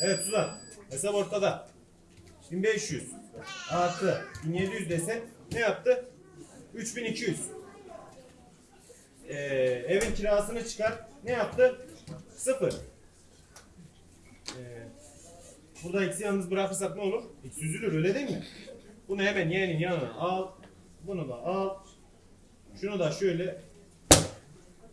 Evet Suzan. Hesap ortada. 1500 artı 1700 desen ne yaptı? 3200. Ee, evin kirasını çıkar. Ne yaptı? Sıfır. Ee, burada eksi yalnız bırakırsak ne olur? Eksi üzülür öyle değil mi? Bunu hemen yeğenin yanına al. Bunu da al. Şunu da şöyle.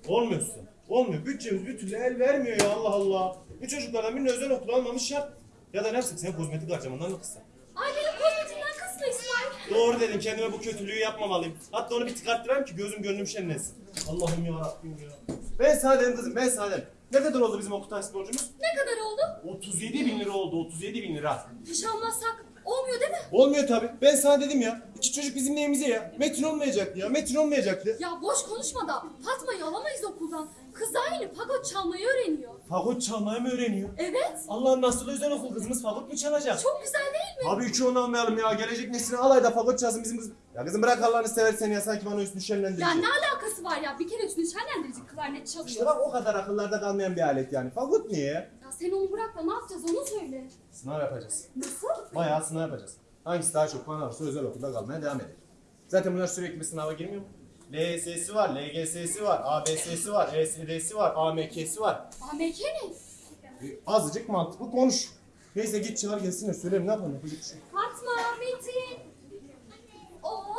Olmuyorsun. Olmuyor. Bütçemiz bir türlü el vermiyor ya Allah Allah. Bu çocuklardan birini özel okul almamış yap. Ya da ne yapsak sen kozmetik harcamandan mı kıssan? Ay benim kozmetikten kısma İsmail. Doğru dedim kendime bu kötülüğü yapmamalıyım. Hatta onu bir tıkarttırayım ki gözüm gönlüm şenlensin. Allah'ım ya Rabbim ya. Ben sana dedim kızım ben sana dedim. Ne kadar oldu bizim okul borcumuz? Ne kadar oldu? 37 bin lira oldu 37 bin lira. Hiç almazsak olmuyor değil mi? Olmuyor tabi. Ben sana dedim ya. İki çocuk bizim neyimize ya. Metin olmayacaktı ya. Metin olmayacaktı. Ya boş konuşma da Fatma'yı alamayız okuldan. Kız yeni fagot çalmayı öğreniyor. Fagot çalmayı mı öğreniyor? Evet. Allah'ın nasıl özel okul kızımız fagot mu çalacak? Çok güzel değil mi? Abi üçü onu almayalım ya. Gelecek nesline alayda fagot çalsın bizim kız. Ya kızım bırak Allah'ını seversen ya. Sanki bana üstünü şenlendirecek. Ya ne alakası var ya? Bir kere üstünü şenlendirici klarnet çalıyor. İşte bak o kadar akıllarda kalmayan bir alet yani. Fagot niye? Ya sen onu bırak da ne yapacağız onu söyle. Sınav yapacağız. Nasıl? Bayağı sınav yapacağız. Hangisi daha çok puan alırsa özel okulda kalmaya devam edecek. Zaten bunlar sürekli bir sınava girmiyor mu? LSS'i var, LGS'si var, ABS'si var, ESD'si var, AMK'si var. AMK ne? E, azıcık mantıklı konuş. Neyse git çağır gelsin de söylerim ne yapalım yapacak bir şey. Fatma, Metin. Oo!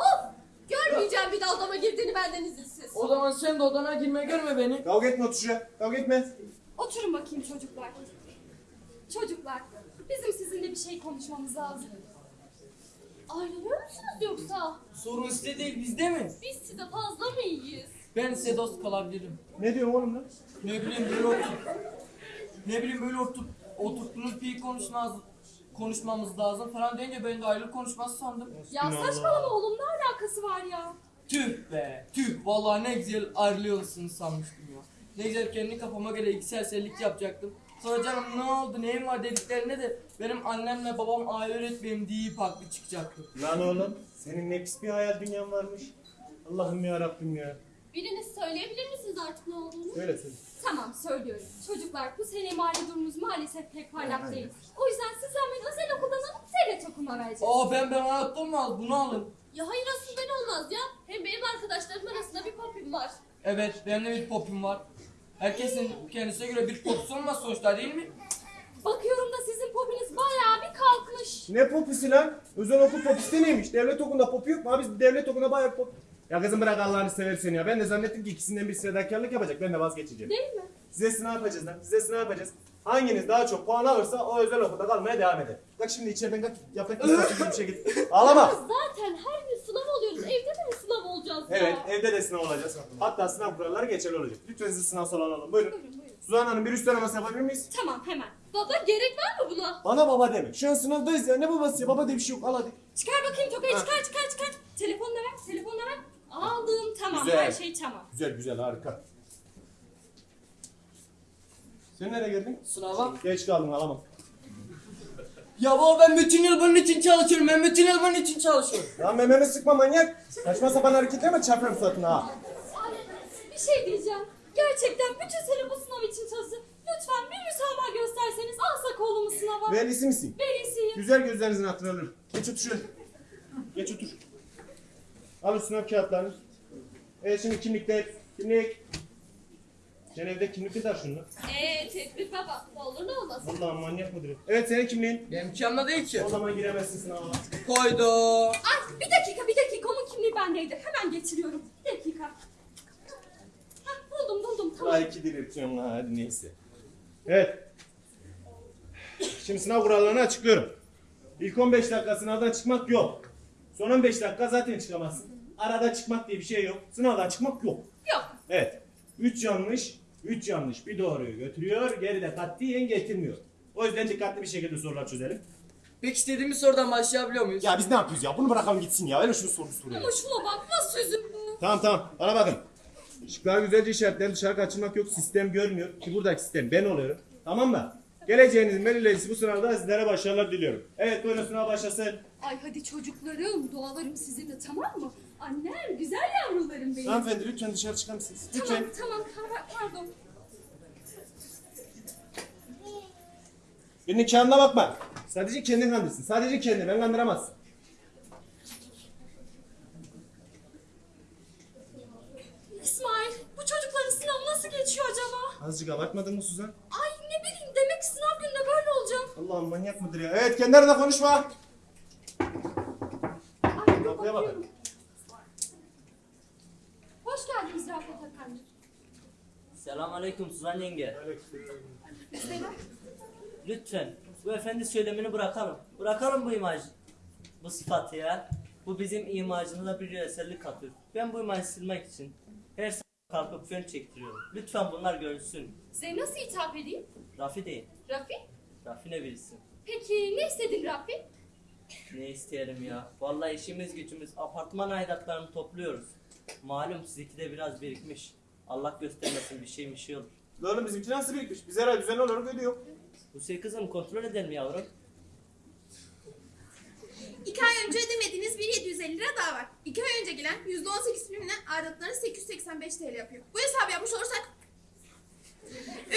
Görmeyeceğim bir daha odama girdiğini benden izinsiz. O zaman sen de odana girme görme beni. Kavga etme otur şuraya. Kavga etme. Oturun bakayım çocuklar. Çocuklar, bizim sizinle bir şey konuşmamız lazım. Ayrılıyor musunuz yoksa? Sorun size değil bizde mi? Biz size fazla mı iyiyiz? Ben size dost kalabilirim. Ne diyorsun oğlum lan? Ne bileyim böyle oturup ne bileyim böyle oturup oturttuğunuz bir konuşmaz konuşmamız lazım falan deyince ben de ayrılık konuşması sandım. Ya saçmalama oğlum ne alakası var ya? Tüh be tüh vallahi ne güzel ayrılıyorsunuz sanmıştım ya. Ne güzel kendi kafama göre iki serserlik yapacaktım. Sonra canım ne oldu neyin var dediklerinde de benim annemle babam aile öğretmenim deyip haklı çıkacaktı. Lan oğlum senin ne pis bir hayal dünyan varmış. Allah'ım ya Rabbim ya. Biriniz söyleyebilir misiniz artık ne olduğunu? Söyle söyle. Tamam söylüyorum. Çocuklar bu sene mali durumumuz maalesef pek parlak değil. O yüzden sizden ben özel okuldan alıp devlet okuluna vereceğim. Aa ben ben hayatta al bunu alın. Ya hayır asıl ben olmaz ya. Hem benim arkadaşlarım arasında bir popim var. Evet benim de bir popim var. Herkesin kendisine göre bir popüsü olmaz sonuçta değil mi? Bakıyorum da sizin popiniz bayağı bir kalkmış. Ne popisi lan? Özel okul popisi neymiş? Devlet okulunda popu yok mu? Abi biz devlet okulunda bayağı pop... Ya kızım bırak Allah'ını seversen ya. Ben de zannettim ki ikisinden bir fedakarlık yapacak. Ben de vazgeçeceğim. Değil mi? Size sınav yapacağız lan. Size sınav yapacağız. Hanginiz daha çok puan alırsa o özel okulda kalmaya devam eder. Bak şimdi içeriden kalk yaprak gibi bir şey git. Ağlama. Zaten her gün sınav oluyoruz. Evde de mi sınav olacağız ya? Evet evde de sınav olacağız. Hatta sınav kuralları geçerli olacak. Lütfen sizi sınav salonu alalım. Buyurun. Buyurun buyurun. Suzan Hanım bir üst araması yapabilir miyiz? Tamam hemen. Baba gerek var mı buna? Bana baba deme. Şu an sınavdayız ya. Ne babası ya? Baba diye bir şey yok. Al hadi. Çıkar bakayım tokayı Ha. çıkar çıkar çıkar. Telefonla ver telefonla ver. Aldım tamam Güzel. her şey tamam. Güzel güzel harika. Sen nereye geldin? Sınava. Geç kaldın alamam. Ya baba ben bütün yıl bunun için çalışıyorum. Ben bütün yıl bunun için çalışıyorum. Lan mememi sıkma manyak. Saçma sapan hareketleme çarparım suratına ha. Bir şey diyeceğim. Gerçekten bütün sene bu sınav için çalıştım. Lütfen bir müsamaha gösterseniz alsak oğlumu sınava. Velisi misin? Velisiyim. Güzel gözlerinizin hatırı alırım. Geç otur şöyle. Geç otur. Al o sınav kağıtlarını. Evet şimdi kimlikler. Kimlik. Sen evde kimlik de şunu. Eee tedbir baba. Ne olur ne olmaz. Allah'ım manyak mıdır? Evet senin kimliğin. Benimki yanımda değil ki. O zaman giremezsin sınava. Koydu. Ay bir dakika bir dakika onun kimliği bendeydi. Hemen getiriyorum. Bir dakika. Hah, buldum buldum tamam. Daha iki diriltiyorum ha hadi neyse. Evet. Şimdi sınav kurallarını açıklıyorum. İlk 15 dakika sınavdan çıkmak yok. Son 15 dakika zaten çıkamazsın. Arada çıkmak diye bir şey yok. Sınavdan çıkmak yok. Yok. Evet. 3 yanlış, 3 yanlış bir doğruyu götürüyor. Geride katiyen getirmiyor. O yüzden dikkatli bir şekilde sorular çözelim. Peki istediğimiz sorudan başlayabiliyor muyuz? Ya biz ne yapıyoruz ya? Bunu bırakalım gitsin ya. Öyle şunu soru soruyor. Ama şuna bak nasıl üzüldü. Tamam tamam. Bana bakın. Şıklar güzelce işaretlerin dışarı kaçırmak yok. Sistem görmüyor. Ki buradaki sistem ben oluyorum. Tamam mı? Geleceğinizin belirleyicisi bu sınavda sizlere başarılar diliyorum. Evet buyurun sınav başlasın. Ay hadi çocuklarım, dualarım sizinle tamam mı? Annem, güzel yavrularım benim. Hanımefendi lütfen dışarı çıkar mısınız? Lütfen. Tamam, tamam, pardon. Birinin kağıdına bakma. Sadece kendin kandırsın. Sadece kendini. Ben kandıramazsın. İsmail bu çocukların sınavı nasıl geçiyor acaba? Azıcık abartmadın mı Suzan? Ay ne bileyim demek ki sınav gününde böyle olacak. Allah'ım manyak mıdır ya? Evet kendi aranda konuşma. Ay Kapıya bakıyorum. bakın. Selamünaleyküm Suzan yenge. Lütfen bu efendi söylemini bırakalım. Bırakalım bu imaj, bu sıfatı ya. Bu bizim imajımıza bir eserlik katıyor. Ben bu imajı silmek için her sabah kalkıp fön çektiriyorum. Lütfen bunlar görülsün. Size nasıl hitap edeyim? Rafi değil. Rafi? Rafi ne bilsin. Peki ne istedin Rafi? Ne isteyelim ya. Vallahi işimiz gücümüz apartman aidatlarını topluyoruz. Malum sizinki de biraz birikmiş. Allah göstermesin bir şey bir şey olur. Lan bizimki nasıl birikmiş? Biz her ay düzenli olarak ödüyor. Bu şey kızım kontrol edelim yavrum. İki ay önce ödemediğiniz bir 750 lira daha var. İki ay önce gelen %18 primle aidatlarınız 885 TL yapıyor. Bu hesabı yapmış olursak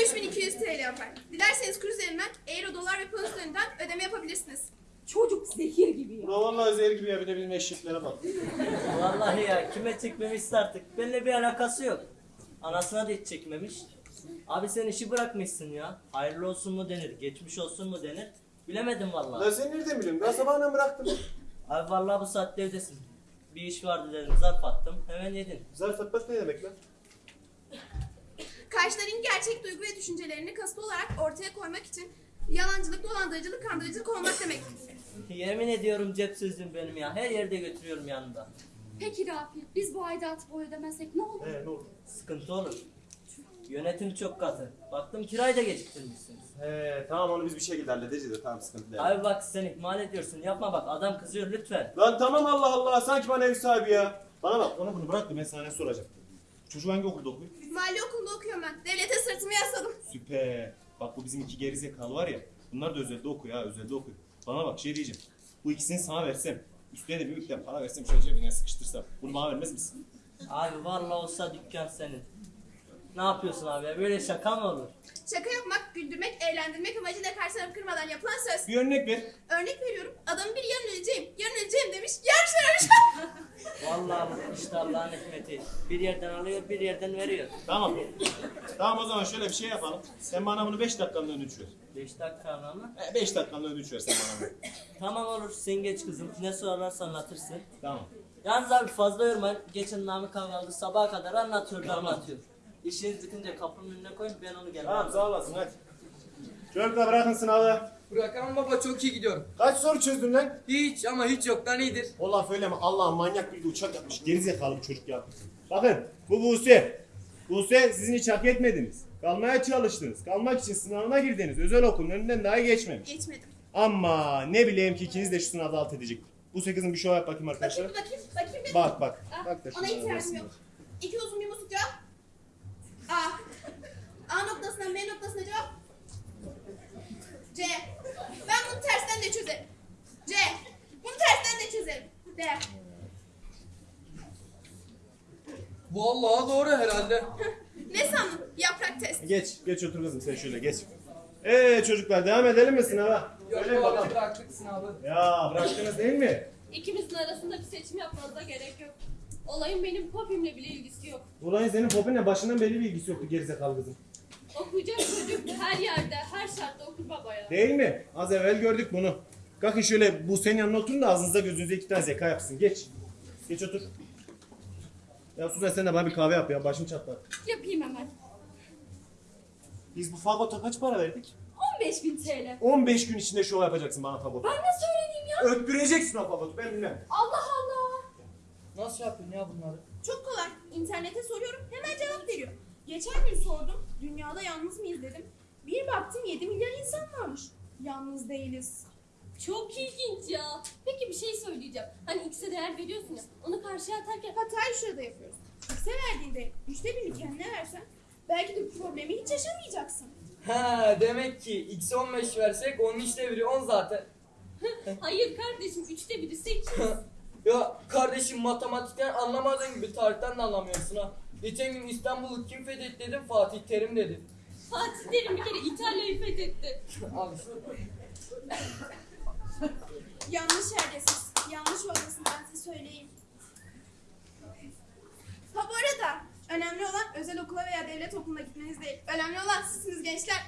3200 TL yapar. Dilerseniz kur üzerinden euro, dolar ve pound üzerinden ödeme yapabilirsiniz. Çocuk zehir gibi ya. Ulan vallahi zehir gibi ya bir de bizim eşeklere bak. Vallahi ya kime çekmemişse artık. Benimle bir alakası yok. Anasına da hiç çekmemiş. Abi sen işi bırakmışsın ya. Hayırlı olsun mu denir, geçmiş olsun mu denir. Bilemedim vallahi. sen nereden biliyorsun? Ben sabahına bıraktım. Abi vallahi bu saatte evdesin. Bir iş vardı dedim zarf attım. Hemen yedin. Zarf atmak ne demek lan? Karşıların gerçek duygu ve düşüncelerini kasıtlı olarak ortaya koymak için yalancılık, dolandırıcılık, kandırıcılık olmak demek. Yemin ediyorum cep sözüm benim ya. Her yerde götürüyorum yanında. Peki Rafi biz bu aidatı bu ödemezsek ne olur? He ne oldu? Sıkıntı olur. Yönetim çok katı. Baktım kirayı da geciktirmişsiniz. He tamam onu biz bir şekilde halledeceğiz de tamam sıkıntı değil. Abi bak sen ihmal ediyorsun. Yapma bak adam kızıyor lütfen. Lan tamam Allah Allah sanki bana ev sahibi ya. Bana bak onu bunu bırak da ben sana ne soracağım. Çocuk hangi okulda okuyor? Mali okulunda okuyorum ben. Devlete sırtımı yasladım. Süper. Bak bu bizim iki gerizekalı var ya. Bunlar da özelde okuyor ha özelde okuyor. Bana bak şey diyeceğim. Bu ikisini sana versem. Üstüne de bir miktar para versem şöyle cebine sıkıştırsam. Bunu bana vermez misin? Abi vallahi olsa dükkan senin. Ne yapıyorsun abi ya? Böyle şaka mı olur? Şaka yapmak, güldürmek, eğlendirmek amacıyla karşı tarafı kırmadan yapılan söz. Bir örnek ver. Örnek veriyorum. Adamın biri yarın öleceğim, yarın öleceğim demiş. Yarın ölmüş. Vallahi bu işte Allah'ın hikmeti. Bir yerden alıyor, bir yerden veriyor. Tamam. tamam o zaman şöyle bir şey yapalım. Sen bana bunu 5 dakikanın ödünç ver. 5 dakika mı? 5 dakikanın ödünç ver sen bana bunu. Tamam olur, sen geç kızım. Ne sorarsan anlatırsın. Tamam. Yalnız abi fazla yorma. Geçen Namık aldı sabaha kadar anlatıyordu Tamam. anlatıyor. İşiniz bitince kapının önüne koyun ben onu gelmem. Tamam sağ olasın hadi. Çocuklar bırakın sınavı. Bırakalım baba çok iyi gidiyorum. Kaç soru çözdün lan? Hiç ama hiç yoktan iyidir. O laf öyle mi? Allah'ım manyak bir uçak yapmış. Gerizekalı bir çocuk ya. Bakın bu Buse. Buse sizin hiç hak etmediniz. Kalmaya çalıştınız. Kalmak için sınavına girdiniz. Özel okulun önünden daha geçmemiş. Geçmedim. Ama ne bileyim ki ikiniz de şu sınavda alt edecek. Buse kızım bir şov yap bakayım Bakayım, arkadaşlar. bakayım, bakayım. bir. Bak bak. Bak da Ona arasında. yok. İki uzun bir musluk cevap. Vallahi doğru herhalde. Ne sandın? Yaprak test. Geç, geç otur kızım sen şöyle geç. Ee çocuklar devam edelim mi sınava? Yok Söyleyin baba bakalım. bıraktık sınavı. Ya bıraktınız değil mi? İkimizin arasında bir seçim yapmanıza gerek yok. Olayın benim popimle bile ilgisi yok. Ulan senin popinle başından belli bir ilgisi yoktu gerizekalı kızım. Okuyacak çocuk her yerde, her şartta okur babaya. Değil mi? Az evvel gördük bunu. Kalkın şöyle bu senin yanına oturun da ağzınıza gözünüze iki tane zeka yapsın. Geç. Geç otur. Ya Suzan sen de bana bir kahve yap ya. Başım çatlar. Yapayım hemen. Biz bu fagota kaç para verdik? 15 bin TL. 15 gün içinde şov yapacaksın bana fagot. Ben nasıl öğreneyim ya? Öttüreceksin o fagotu ben bilmem. Allah Allah. Nasıl yapıyorsun ya bunları? Çok kolay. İnternete soruyorum hemen cevap veriyor. Geçen gün sordum. Dünyada yalnız mıyız dedim. Bir baktım 7 milyar insan varmış. Yalnız değiliz. Çok ilginç ya. Peki bir şey söyleyeceğim. Hani X'e değer veriyorsun ya. Onu karşıya atarken Hatayı şurada yapıyoruz. X'e verdiğinde üçte birini kendine versen belki de bu problemi hiç yaşamayacaksın. Ha demek ki x 15 versek onun işte biri 10 zaten. hayır kardeşim üçte biri sekiz. Ya kardeşim matematikten anlamadığın gibi tarihten de anlamıyorsun ha. Geçen gün İstanbul'u kim fethetti dedim Fatih Terim dedi. Fatih Terim bir kere İtalya'yı fethetti. Abi Yanlış yerdesiniz. Yanlış oradasın ben size söyleyeyim. Ha bu arada önemli olan özel okula veya devlet okuluna gitmeniz değil. Önemli olan sizsiniz gençler.